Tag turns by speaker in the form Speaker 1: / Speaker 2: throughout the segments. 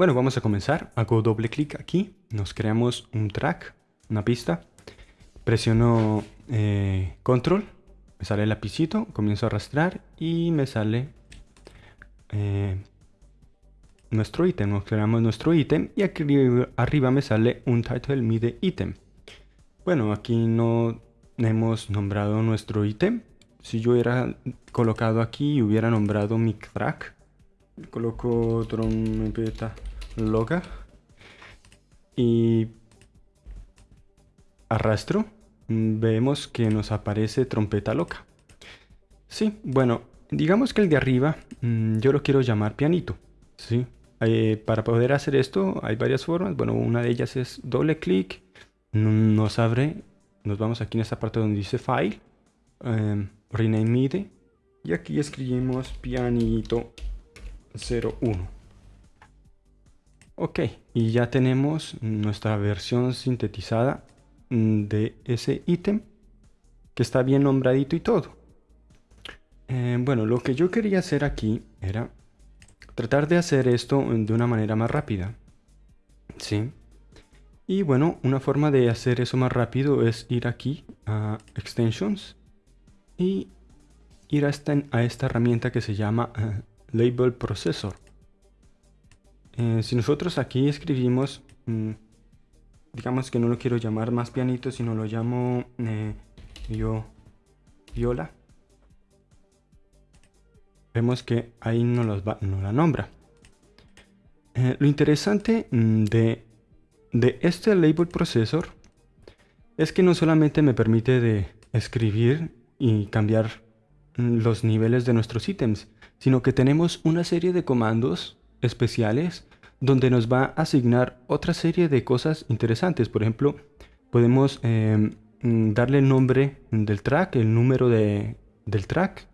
Speaker 1: Bueno, vamos a comenzar. Hago doble clic aquí. Nos creamos un track, una pista. Presiono eh, control. Me sale el lapicito. Comienzo a arrastrar y me sale eh, nuestro ítem. Nos creamos nuestro ítem y aquí arriba me sale un title mide ítem. Bueno, aquí no hemos nombrado nuestro ítem. Si yo hubiera colocado aquí y hubiera nombrado mi track, coloco trompeta loca y arrastro, vemos que nos aparece trompeta loca. Sí, bueno, digamos que el de arriba mm, yo lo quiero llamar pianito. Sí, eh, para poder hacer esto hay varias formas. Bueno, una de ellas es doble clic, nos abre, nos vamos aquí en esta parte donde dice File, em, Rename MIDI y aquí escribimos pianito 01. Ok, y ya tenemos nuestra versión sintetizada mm, de ese ítem que está bien nombradito y todo. Eh, bueno, lo que yo quería hacer aquí era tratar de hacer esto de una manera más rápida. ¿Sí? Y bueno, una forma de hacer eso más rápido es ir aquí a Extensions y ir a esta, a esta herramienta que se llama eh, Label Processor. Eh, si nosotros aquí escribimos, mm, digamos que no lo quiero llamar más pianito, sino lo llamo eh, yo, viola, vemos que ahí no, los no la nombra. Eh, lo interesante mm, de, de este Label Processor es que no solamente me permite de escribir y cambiar mm, los niveles de nuestros ítems, sino que tenemos una serie de comandos especiales donde nos va a asignar otra serie de cosas interesantes. Por ejemplo, podemos em, darle el nombre del track, el número de, del track,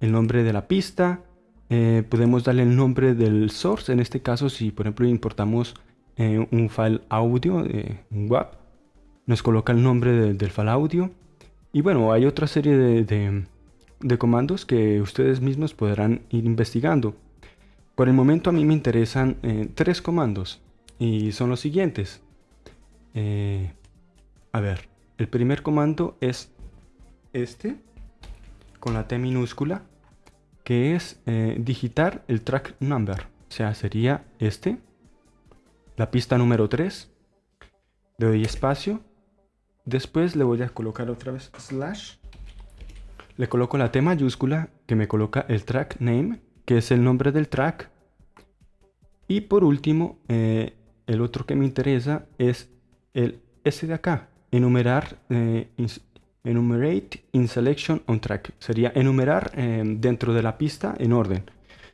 Speaker 1: el nombre de la pista, eh, podemos darle el nombre del source, en este caso si por ejemplo importamos eh, un file audio, eh, un WAP, nos coloca el nombre del file audio. Y bueno, hay otra serie de de comandos que ustedes mismos podrán ir investigando. Por el momento a mí me interesan eh, tres comandos y son los siguientes. Eh, a ver, el primer comando es este con la T minúscula que es eh, digitar el track number. O sea, sería este, la pista número 3. Le doy espacio. Después le voy a colocar otra vez slash le coloco la T mayúscula que me coloca el track name, que es el nombre del track. Y por último, eh, el otro que me interesa es el S de acá, enumerar, eh, enumerate in selection on track. Sería enumerar eh, dentro de la pista en orden.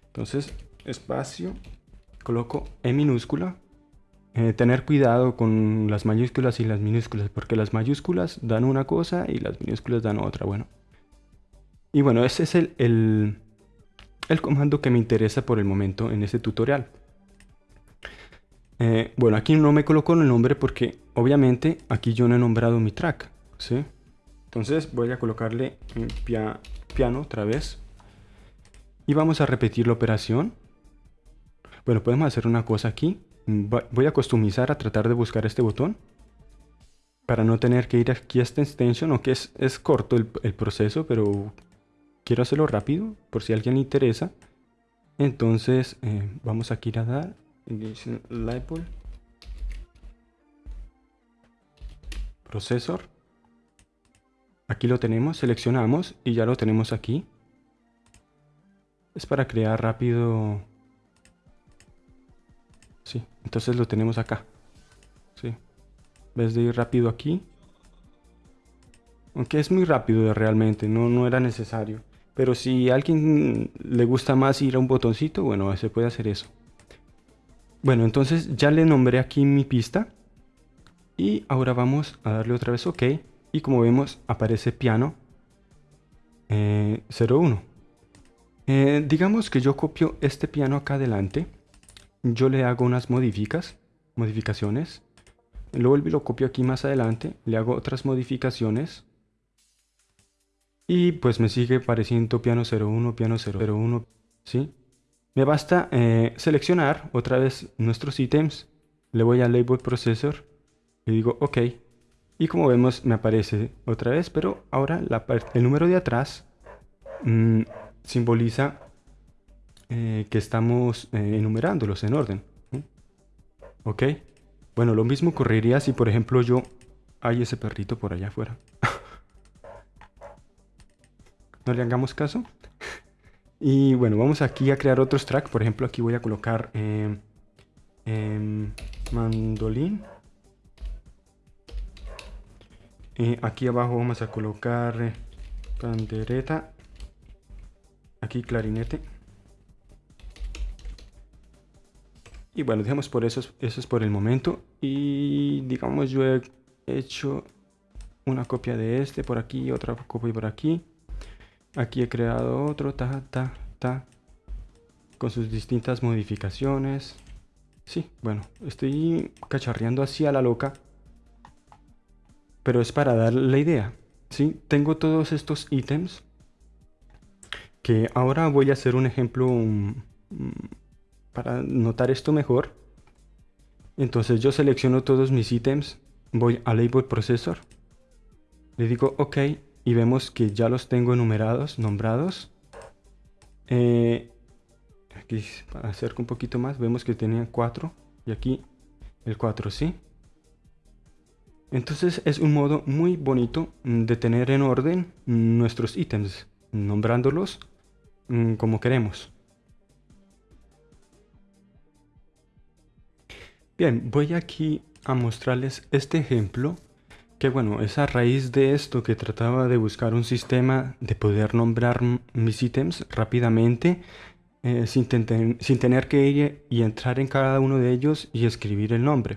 Speaker 1: Entonces, espacio, coloco E minúscula. tener cuidado con las mayúsculas y las minúsculas, porque las mayúsculas dan una cosa y las minúsculas dan otra. Bueno, y bueno, ese es el, el, comando que me interesa por el momento en este tutorial. Eh, bueno, aquí no me coloco el nombre porque obviamente aquí yo no he nombrado mi track. ¿sí? Entonces voy a colocarle piano otra vez. Y vamos a repetir la operación. Bueno, podemos hacer una cosa aquí. Voy a customizar a tratar de buscar este botón. Para no tener que ir aquí a esta extension, aunque es, es corto el, el proceso, pero quiero hacerlo rápido por si alguien le interesa. Entonces eh, vamos aquí a dar label procesor. Aquí lo tenemos, seleccionamos y ya lo tenemos aquí. Es para crear rápido. Sí, entonces lo tenemos acá. Sí. En vez de ir rápido aquí. Aunque es muy rápido realmente, no, no era necesario. Pero si a alguien le gusta más ir a un botoncito, bueno, se puede hacer eso. Bueno, entonces ya le nombré aquí mi pista. Y ahora vamos a darle otra vez OK. Y como vemos, aparece piano 01. Eh, eh, digamos que yo copio este piano acá adelante. Yo le hago unas modificas, modificaciones. Luego lo copio aquí más adelante. Le hago otras modificaciones. Y pues me sigue pareciendo piano 01, piano 001, ¿sí? Me basta eh, seleccionar otra vez nuestros ítems, le voy a Label Processor, le digo OK, y como vemos me aparece otra vez, pero ahora la el número de atrás mm, simboliza eh, que estamos eh, enumerándolos en orden. ¿Ok? Bueno, lo mismo ocurriría si por ejemplo yo... Hay ese perrito por allá afuera. no le hagamos caso. y bueno, vamos aquí a crear otros tracks. Por ejemplo, aquí voy a colocar eh, mandolín. aquí abajo vamos a colocar pandereta. Aquí clarinete. Y bueno, dejamos por eso, eso es por el momento. Y digamos yo he hecho una copia de este por aquí, otra copia por aquí. Aquí he creado otro, ta, ta, ta, con sus distintas modificaciones. Sí, bueno, estoy cacharreando así a la loca. Pero es para dar la idea. Sí, tengo todos estos ítems. Que ahora voy a hacer un ejemplo para notar esto mejor, entonces yo selecciono todos mis ítems, voy a Label Processor, le digo OK y vemos que ya los tengo enumerados, nombrados. Eh, aquí acerco un poquito más, vemos que tenían 4 y aquí el 4, ¿sí? Entonces es un modo muy bonito de tener en orden nuestros ítems, nombrándolos mm, como queremos. Bien, voy aquí a mostrarles este ejemplo que bueno, es a raíz de esto que trataba de buscar un sistema de poder nombrar mis ítems rápidamente eh, sin, sin, tener que ir y entrar en cada uno de ellos y escribir el nombre.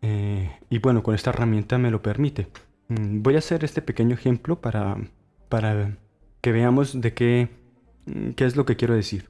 Speaker 1: Eh, y bueno, con esta herramienta me lo permite. Mm, voy a hacer este pequeño ejemplo para, para que veamos de qué, mm, qué es lo que quiero decir.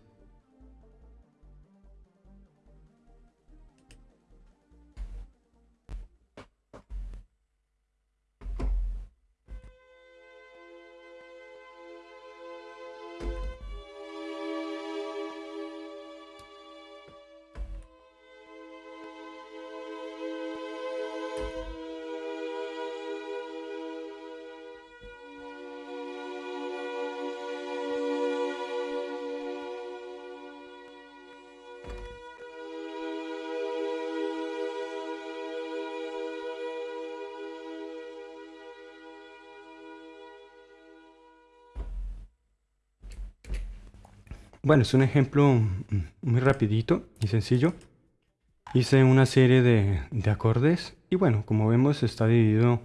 Speaker 1: Bueno, es un ejemplo muy rapidito y sencillo. Hice una serie de, acordes y bueno, como vemos está dividido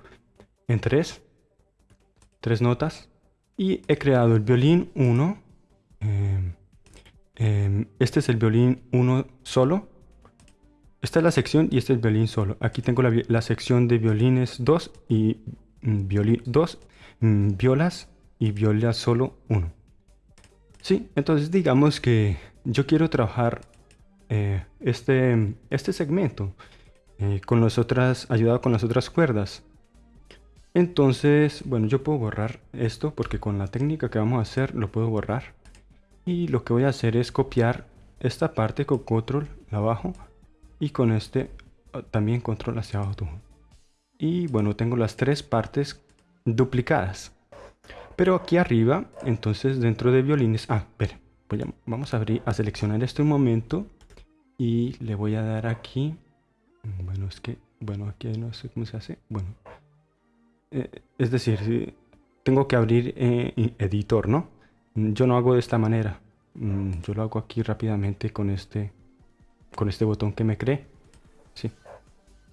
Speaker 1: en tres, tres notas. Y he creado el violín 1. Em, em, este es el violín 1 solo. Esta es la sección y este es el violín solo. Aquí tengo la, sección de violines 2 y mm, violín 2, mm, violas y viola solo 1. Sí, entonces digamos que yo quiero trabajar eh, este, este segmento eh, con las otras, ayudado con las otras cuerdas. Entonces, bueno, yo puedo borrar esto porque con la técnica que vamos a hacer lo puedo borrar. Y lo que voy a hacer es copiar esta parte con control abajo y con este ah, también control hacia abajo. Y bueno, tengo las tres partes duplicadas. Pero aquí arriba, entonces dentro de violines, ah, espera, vamos a abrir, a seleccionar esto un momento y le voy a dar aquí, bueno, es que, bueno, aquí no sé cómo se hace, bueno, eh, es decir, tengo que abrir eh, editor, ¿no? Yo no hago de esta manera, mm, yo lo hago aquí rápidamente con este, con este botón que me cree, sí.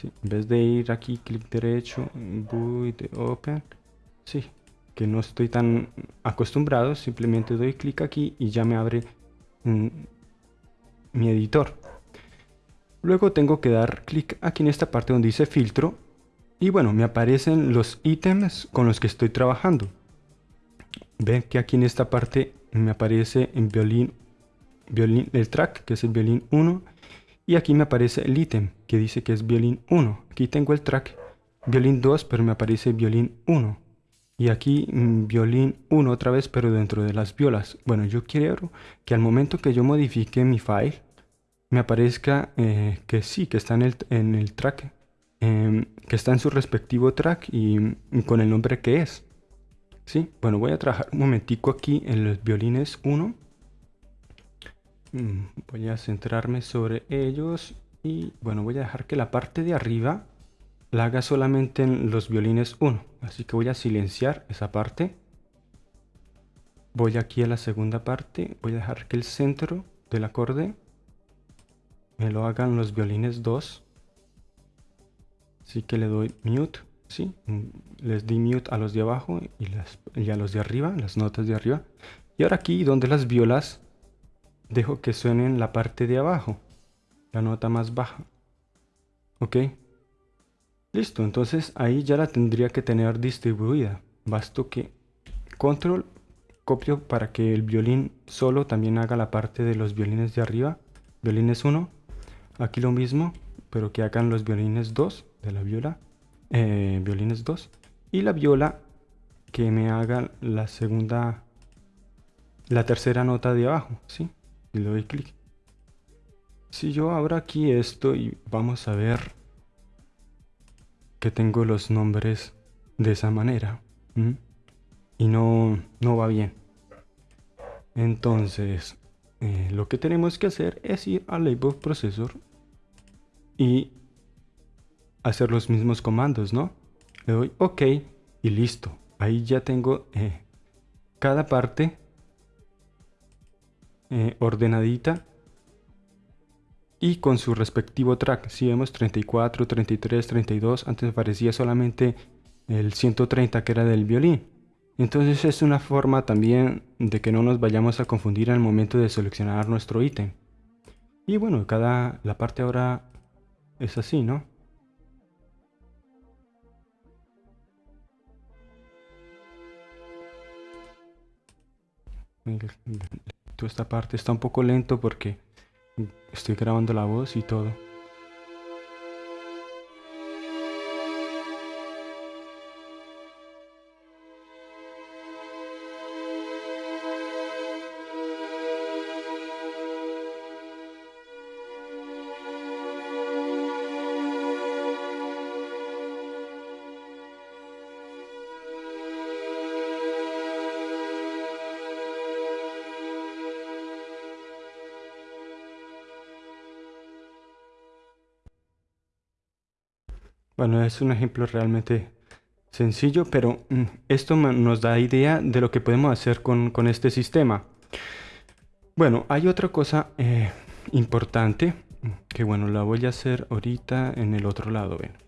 Speaker 1: En vez de ir aquí, clic derecho, voy de open, sí, que no estoy tan acostumbrado, simplemente doy clic aquí y ya me abre mm, mi editor. Luego tengo que dar clic aquí en esta parte donde dice filtro y bueno, me aparecen los ítems con los que estoy trabajando. Ven que aquí en esta parte me aparece en violín, violín el track, que es el violín 1, y aquí me aparece el ítem, que dice que es violín 1. Aquí tengo el track violín 2, pero me aparece violín 1. Y aquí mm, violín 1 otra vez, pero dentro de las violas. Bueno, yo quiero que al momento que yo modifique mi file, me aparezca eh, que sí, que está en el, en el track, em, que está en su respectivo track y, con el nombre que es. ¿Sí? Bueno, voy a trabajar un momentico aquí en los violines 1. Mm, voy a centrarme sobre ellos y bueno, voy a dejar que la parte de arriba la haga solamente en los violines 1. Así que voy a silenciar esa parte. Voy aquí a la segunda parte. Voy a dejar que el centro del acorde me lo hagan los violines 2. Así que le doy mute. ¿sí? Les di mute a los de abajo y, y a los de arriba, las notas de arriba. Y ahora aquí donde las violas dejo que suenen la parte de abajo, la nota más baja. ¿Ok? Listo, entonces ahí ya la tendría que tener distribuida. Basto que control copio para que el violín solo también haga la parte de los violines de arriba. Violines 1. Aquí lo mismo, pero que hagan los violines 2 de la viola. Eh, violines 2. Y la viola que me haga la segunda, la tercera nota de abajo, ¿sí? Le doy clic. Si yo abro aquí esto y vamos a ver que tengo los nombres de esa manera. Y no, no va bien. Entonces, eh, lo que tenemos que hacer es ir al Label Processor y hacer los mismos comandos, ¿no? Le doy OK y listo. Ahí ya tengo eh, cada parte eh, ordenadita y con su respectivo track. Si vemos 34, 33, 32, antes parecía solamente el 130 que era del violín. Entonces es una forma también de que no nos vayamos a confundir al momento de seleccionar nuestro ítem. Y bueno, cada la parte ahora es así, ¿no? Esta parte está un poco lento porque Estoy grabando la voz y todo. Bueno, es un ejemplo realmente sencillo, pero mm, esto nos da idea de lo que podemos hacer con, este sistema. Bueno, hay otra cosa eh, importante, que bueno, la voy a hacer ahorita en el otro lado, ven.